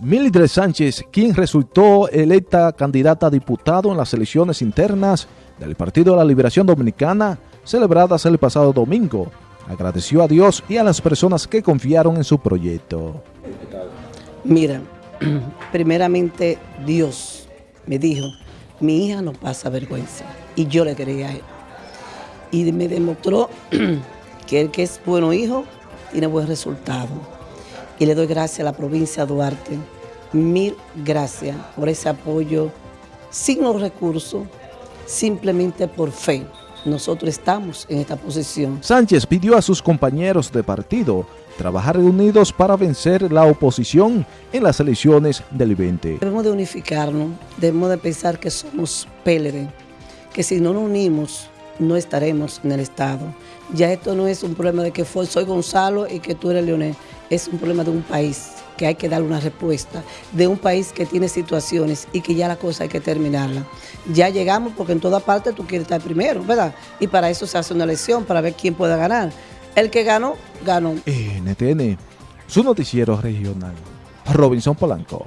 Mildred Sánchez, quien resultó electa candidata a diputado en las elecciones internas del Partido de la Liberación Dominicana, celebradas el pasado domingo, agradeció a Dios y a las personas que confiaron en su proyecto. Mira, primeramente Dios me dijo, mi hija no pasa vergüenza, y yo le creía a él. Y me demostró que el que es bueno hijo tiene buen resultado y le doy gracias a la provincia de Duarte. Mil gracias por ese apoyo sin los recursos, simplemente por fe. Nosotros estamos en esta posición. Sánchez pidió a sus compañeros de partido trabajar unidos para vencer la oposición en las elecciones del 20. Debemos de unificarnos, debemos de pensar que somos PLD, que si no nos unimos no estaremos en el Estado. Ya esto no es un problema de que soy Gonzalo y que tú eres Leonel, es un problema de un país que hay que darle una respuesta, de un país que tiene situaciones y que ya la cosa hay que terminarla. Ya llegamos porque en toda parte tú quieres estar primero, ¿verdad? Y para eso se hace una elección, para ver quién pueda ganar. El que ganó, ganó. NTN, su noticiero regional. Robinson Polanco.